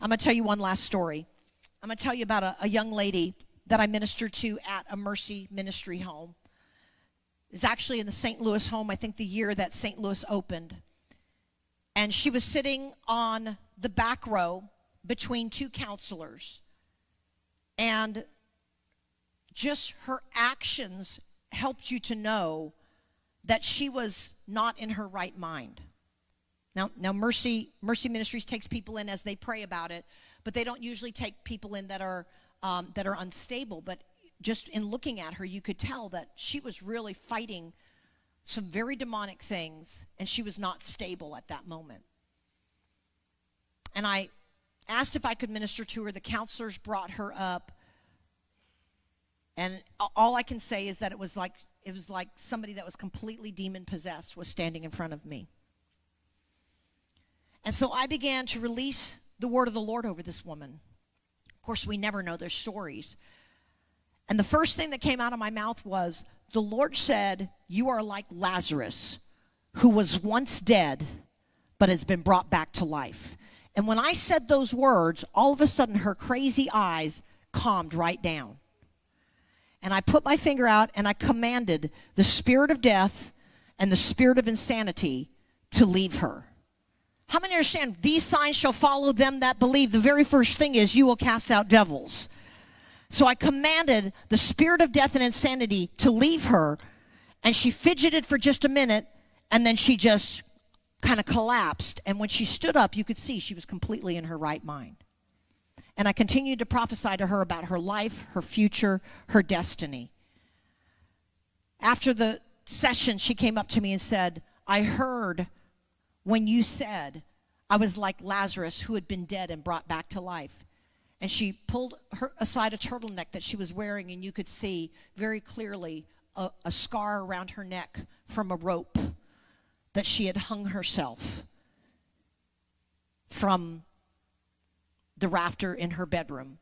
I'm going to tell you one last story. I'm going to tell you about a, a young lady that I ministered to at a Mercy Ministry home. It's actually in the St. Louis home, I think the year that St. Louis opened. And she was sitting on the back row between two counselors. And just her actions helped you to know that she was not in her right mind. Now, now Mercy Mercy Ministries takes people in as they pray about it, but they don't usually take people in that are um, that are unstable. But just in looking at her, you could tell that she was really fighting some very demonic things, and she was not stable at that moment. And I asked if I could minister to her. The counselors brought her up, and all I can say is that it was like it was like somebody that was completely demon possessed was standing in front of me. And so I began to release the word of the Lord over this woman. Of course, we never know their stories. And the first thing that came out of my mouth was, The Lord said, You are like Lazarus, who was once dead, but has been brought back to life. And when I said those words, all of a sudden her crazy eyes calmed right down. And I put my finger out and I commanded the spirit of death and the spirit of insanity to leave her. How many understand these signs shall follow them that believe? The very first thing is you will cast out devils. So I commanded the spirit of death and insanity to leave her, and she fidgeted for just a minute, and then she just kind of collapsed. And when she stood up, you could see she was completely in her right mind. And I continued to prophesy to her about her life, her future, her destiny. After the session, she came up to me and said, I heard when you said, I was like Lazarus who had been dead and brought back to life. And she pulled her aside a turtleneck that she was wearing, and you could see very clearly a, a scar around her neck from a rope that she had hung herself from the rafter in her bedroom.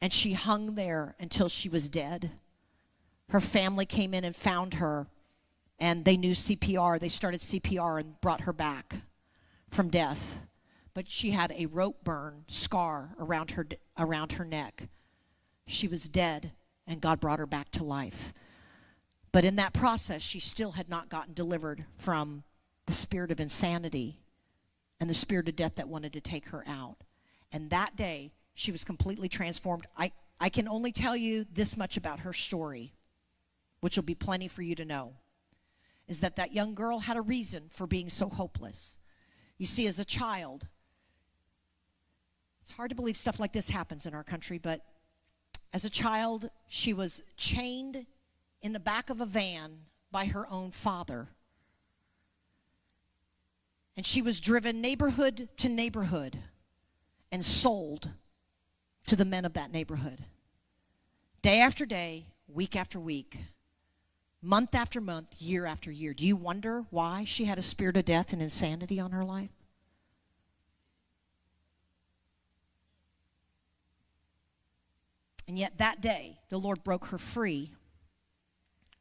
And she hung there until she was dead. Her family came in and found her and they knew CPR. They started CPR and brought her back from death. But she had a rope burn scar around her around her neck. She was dead and God brought her back to life. But in that process, she still had not gotten delivered from the spirit of insanity and the spirit of death that wanted to take her out. And that day, she was completely transformed. I, I can only tell you this much about her story, which will be plenty for you to know is that that young girl had a reason for being so hopeless. You see, as a child, it's hard to believe stuff like this happens in our country, but as a child, she was chained in the back of a van by her own father. And she was driven neighborhood to neighborhood and sold to the men of that neighborhood. Day after day, week after week month after month, year after year. Do you wonder why she had a spirit of death and insanity on her life? And yet that day, the Lord broke her free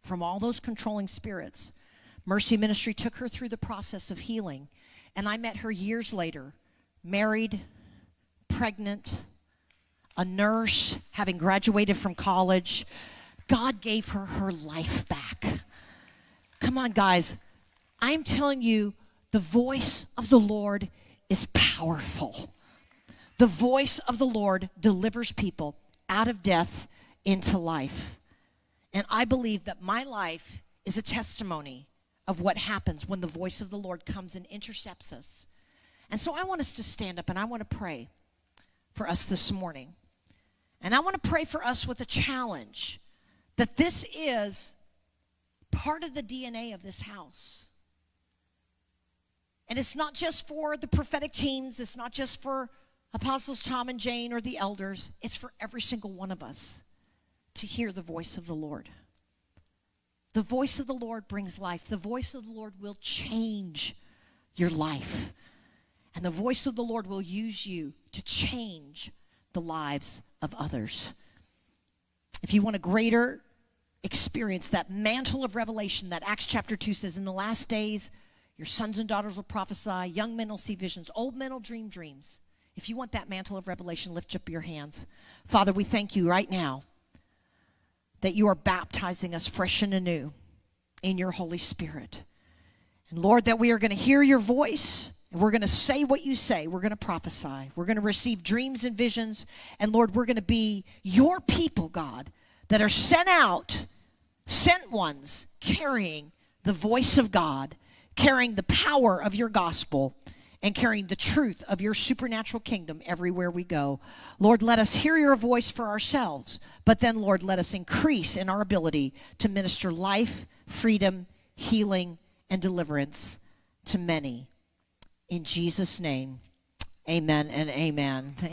from all those controlling spirits. Mercy Ministry took her through the process of healing. And I met her years later, married, pregnant, a nurse, having graduated from college, God gave her her life back. Come on, guys. I'm telling you, the voice of the Lord is powerful. The voice of the Lord delivers people out of death into life. And I believe that my life is a testimony of what happens when the voice of the Lord comes and intercepts us. And so I want us to stand up and I want to pray for us this morning. And I want to pray for us with a challenge that this is part of the DNA of this house. And it's not just for the prophetic teams, it's not just for Apostles Tom and Jane or the elders, it's for every single one of us to hear the voice of the Lord. The voice of the Lord brings life. The voice of the Lord will change your life. And the voice of the Lord will use you to change the lives of others. If you want a greater experience that mantle of revelation that Acts chapter 2 says, In the last days, your sons and daughters will prophesy, young men will see visions, old men will dream dreams. If you want that mantle of revelation, lift up your hands. Father, we thank you right now that you are baptizing us fresh and anew in your Holy Spirit. And Lord, that we are going to hear your voice and we're going to say what you say. We're going to prophesy. We're going to receive dreams and visions. And Lord, we're going to be your people, God, that are sent out, sent ones, carrying the voice of God, carrying the power of your gospel, and carrying the truth of your supernatural kingdom everywhere we go. Lord, let us hear your voice for ourselves, but then, Lord, let us increase in our ability to minister life, freedom, healing, and deliverance to many. In Jesus' name, amen and amen. Amen.